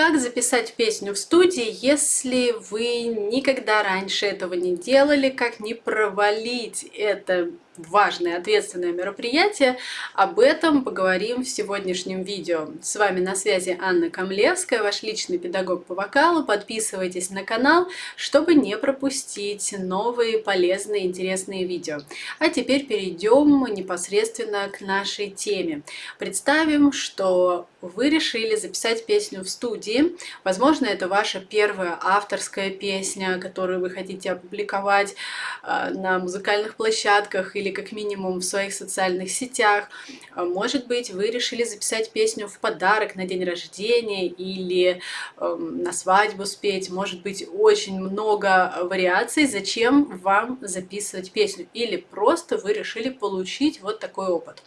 Как записать песню в студии, если вы никогда раньше этого не делали? Как не провалить это важное, ответственное мероприятие. Об этом поговорим в сегодняшнем видео. С вами на связи Анна Камлевская, ваш личный педагог по вокалу. Подписывайтесь на канал, чтобы не пропустить новые полезные, интересные видео. А теперь перейдем непосредственно к нашей теме. Представим, что вы решили записать песню в студии. Возможно, это ваша первая авторская песня, которую вы хотите опубликовать э, на музыкальных площадках или как минимум в своих социальных сетях. А, может быть, вы решили записать песню в подарок на день рождения или э, на свадьбу спеть. Может быть, очень много вариаций, зачем вам записывать песню. Или просто вы решили получить вот такой опыт.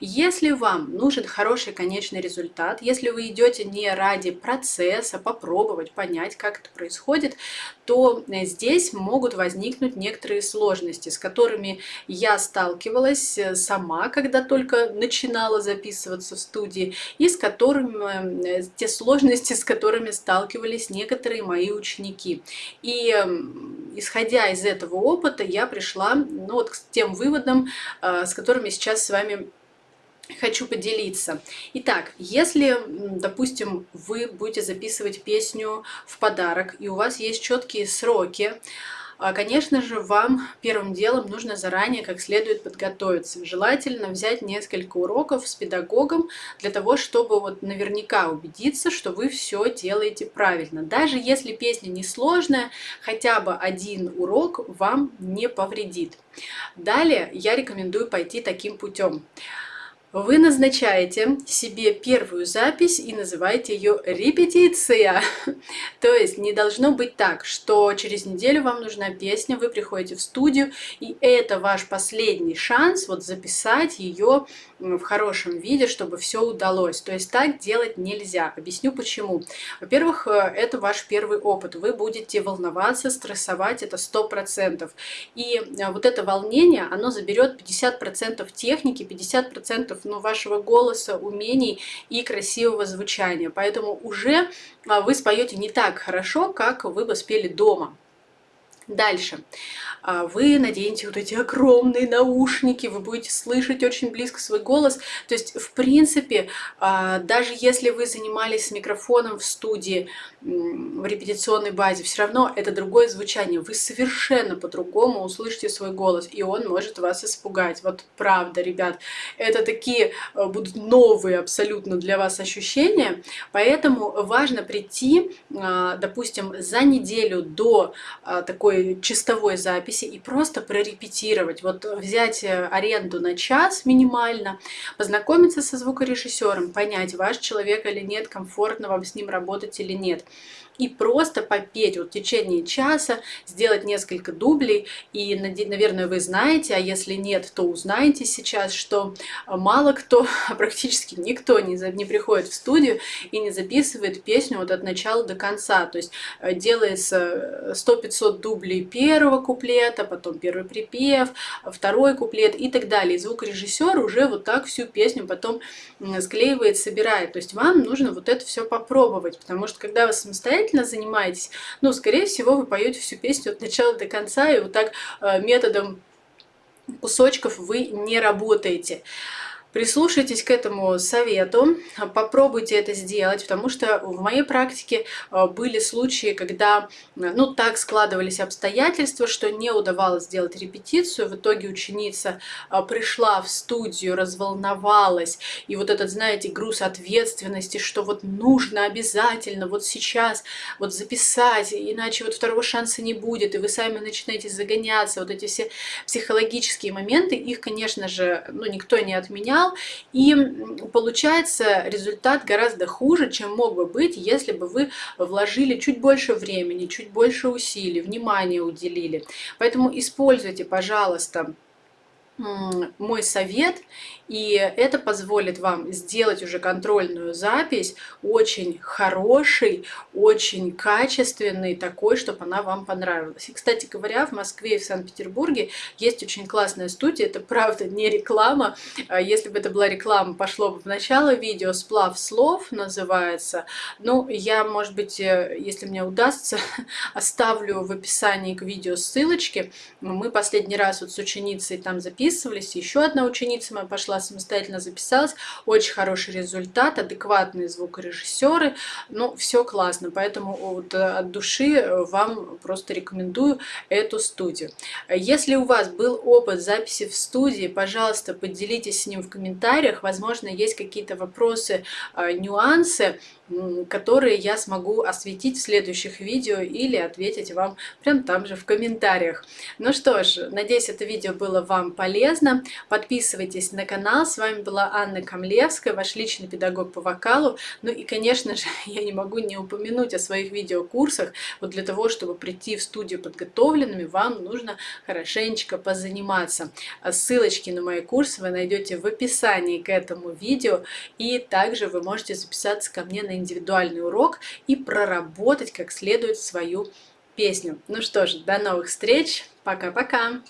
Если вам нужен хороший конечный результат, если вы идете не ради процесса, попробовать, понять, как это происходит, то э, здесь могут возникнуть некоторые сложности, с которыми я сталкивалась э, сама, когда только начинала записываться в студии, и с которыми, э, те сложности, с которыми сталкивались некоторые мои ученики. И эм, исходя из этого опыта, я пришла ну, вот к тем выводам, с которыми сейчас с вами хочу поделиться. Итак, если, допустим, вы будете записывать песню в подарок, и у вас есть четкие сроки, а, Конечно же, вам первым делом нужно заранее как следует подготовиться. Желательно взять несколько уроков с педагогом для того, чтобы вот наверняка убедиться, что вы все делаете правильно. Даже если песня несложная, хотя бы один урок вам не повредит. Далее я рекомендую пойти таким путем. Вы назначаете себе первую запись и называете ее репетиция. То есть не должно быть так, что через неделю вам нужна песня, вы приходите в студию, и это ваш последний шанс вот записать ее в хорошем виде, чтобы все удалось. То есть так делать нельзя. Объясню почему. Во-первых, э, это ваш первый опыт. Вы будете волноваться, стрессовать, это 100%. И э, вот это волнение, оно заберет 50% техники, 50% ну, вашего голоса, умений и красивого звучания. Поэтому уже а, вы споете не так хорошо, как вы бы спели дома. Дальше. А, вы наденете вот эти огромные наушники, вы будете слышать очень близко свой голос. То есть, в принципе, а, даже если вы занимались с микрофоном в студии, в репетиционной базе, все равно это другое звучание. Вы совершенно по-другому услышите свой голос, и он может вас испугать. Вот правда, ребят, это такие а, будут новые абсолютно для вас ощущения, поэтому важно прийти, допустим, за неделю до такой чистовой записи и просто прорепетировать. Вот взять э, аренду на час минимально, познакомиться со звукорежиссером, понять, ваш человек или нет, комфортно вам с ним работать или нет и просто попеть вот в течение часа, сделать несколько дублей. И, наверное, вы знаете, а если нет, то узнаете сейчас, что мало кто, практически никто не, не приходит в студию и не записывает песню вот от начала до конца. То есть э, делается 100-500 дублей первого куплета, потом первый припев, второй куплет и так далее. И звукорежиссер уже вот так всю песню потом склеивает, собирает. То есть вам нужно вот это все попробовать, потому что когда вы самостоятельно самостоятельно занимаетесь, ну, скорее всего, вы поете всю песню от начала до конца, и вот так э, методом кусочков вы не работаете. Прислушайтесь к этому совету, попробуйте это сделать, потому что в моей практике э, были случаи, когда э, ну, так складывались обстоятельства, что не удавалось сделать репетицию. В итоге ученица э, пришла в студию, разволновалась, и вот этот, знаете, груз ответственности, что вот нужно обязательно вот сейчас вот записать, иначе вот второго шанса не будет, и вы сами начинаете загоняться. Вот эти все психологические моменты, их, конечно же, ну, никто не отменял, канал, и получается результат гораздо хуже, чем мог бы быть, если бы вы вложили чуть больше времени, чуть больше усилий, внимания уделили. Поэтому используйте, пожалуйста, мой совет И это позволит вам сделать уже контрольную запись очень хороший, очень качественный, такой, чтобы она вам понравилась. И, кстати говоря, в Москве и в Санкт-Петербурге есть очень классная студия, это правда не реклама. А если бы это была реклама, пошло бы в начало видео, сплав слов называется. Ну, я, может быть, э, если мне удастся, оставлю в описании к видео ссылочки. Мы последний раз вот с ученицей там записывались, еще одна ученица моя пошла самостоятельно записалась. Очень хороший результат, адекватные звукорежиссеры, ну, все классно, поэтому вот э, от души э, вам просто рекомендую эту студию. Если у вас был опыт записи в студии, пожалуйста, поделитесь с ним в комментариях, возможно, есть какие-то вопросы, э, нюансы, которые я смогу осветить в следующих видео или ответить вам прям там же в комментариях. Ну что ж, надеюсь, это видео было вам полезно. Подписывайтесь на канал. С вами была Анна Камлевская, ваш личный педагог по вокалу. Ну и, конечно же, я не могу не упомянуть о своих видеокурсах. Вот для того, чтобы прийти в студию подготовленными, вам нужно хорошенечко позаниматься. Ссылочки на мои курсы вы найдете в описании к этому видео. И также вы можете записаться ко мне на индивидуальный урок и проработать как следует свою песню. Ну что ж, до новых встреч, пока-пока!